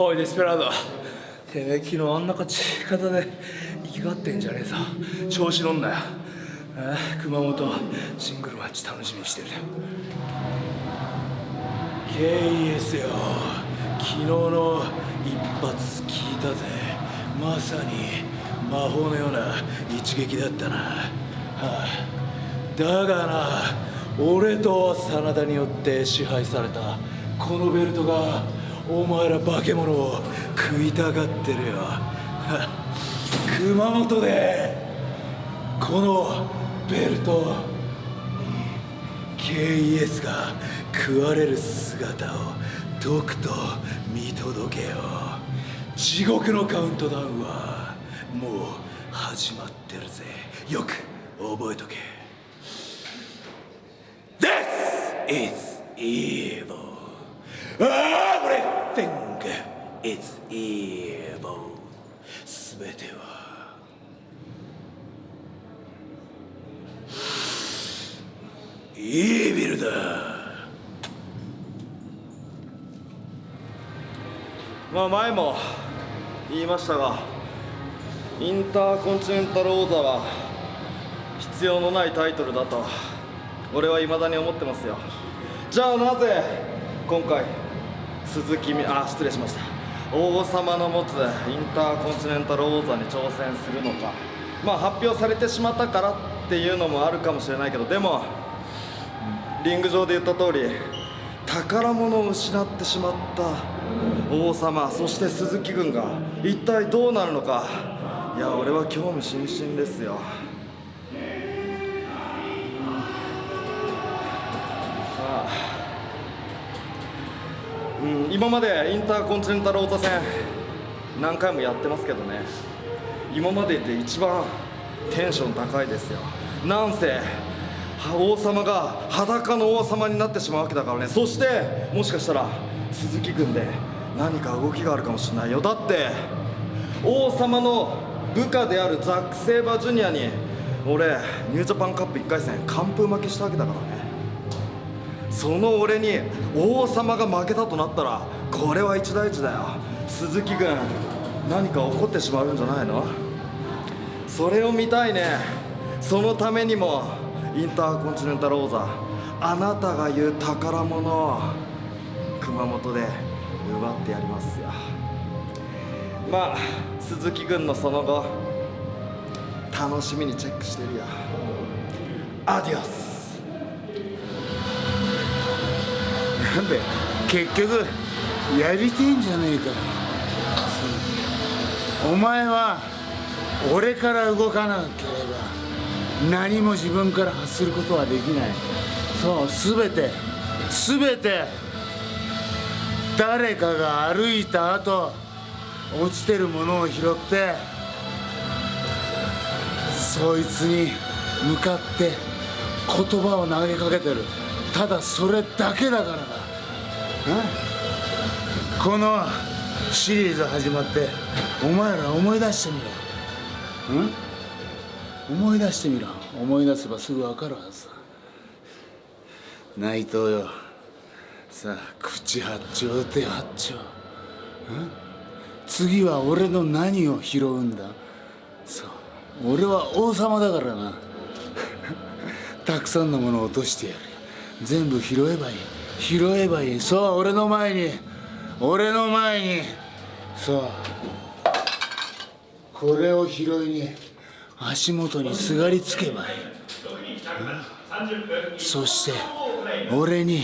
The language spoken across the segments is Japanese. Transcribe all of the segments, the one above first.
おいデスペラード。てめえ昨日あんな勝ち方で生きがってんじゃねえぞ。調子乗んなよ。ああ熊本シングルマッチ楽しみにしてる。KES よ。昨日の一発聞いたぜ。まさに魔法のような一撃だったな、はあ、だがな俺と真田によって支配されたこのベルトがお前ら化け物を食いたがってるよ。熊本でこのベルト KES が食われる姿をとくと見届けよう。地獄のカウントダウンはもう始まってるぜ。よく覚えとけ。This is evil. Is evil. すべては。イービルだ。まあ前も言いましたがインターコンチネンタル王座は必要のないタイトルだと俺は未だに思ってますよ。じゃあなぜ今回鈴木みあ失礼しました。王様の持つインターコンチネンタル王座に挑戦するのか。まあ発表されてしまったからっていうのもあるかもしれないけどでもリング上で言った通り宝物を失ってしまった王様そして鈴木軍が一体どうなるのか。いや俺は興味津々ですよ。今までインターコンチネンタル王座戦何回もやってますけどね。今までで一番テンション高いですよ。なんせ王様が裸の王様になってしまうわけだからね。そしてもしかしたら鈴木軍で何か動きがあるかもしれないよ。だって王様の部下であるザック・セイバージュニアに俺ニュージャパンカップ1回戦完封負けしたわけだからね。その俺に王様が負けたとなったらこれは一大事だよ。鈴木軍何か起こってしまうんじゃないの？それを見たいね。そのためにもインターコンチネンタル王座あなたが言う宝物を熊本で奪ってやりますよ。まあ鈴木軍のその後楽しみにチェックしてるよ。アディオス。なんで結局やりてえんじゃねえか。お前は俺から動かなければ何も自分から発することはできない。そう全て全て誰かが歩いた後落ちてるものを拾ってそいつに向かって言葉を投げかけてる。ただそれだけだからだ。このシリーズ始まってお前ら思い出してみろ。思い出してみろ。思い出せばすぐ分かるはずだ内藤よ。さあ口八丁手八丁。次は俺の何を拾うんだ。そう。俺は王様だからな。たくさんのものを落としてやる。全部拾えばいい。拾えばいい。そう俺の前に。俺の前に。そう。これを拾いに。足元にすがりつけばいい、うん、そして俺に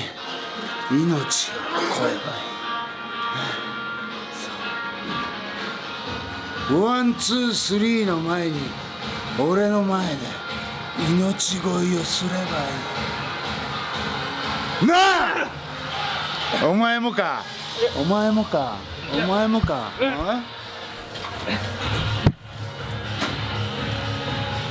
命を乞えばいい、 one two three の前に俺の前で命乞いをすればいい。なあお前もか。お前もか。お前もか、うん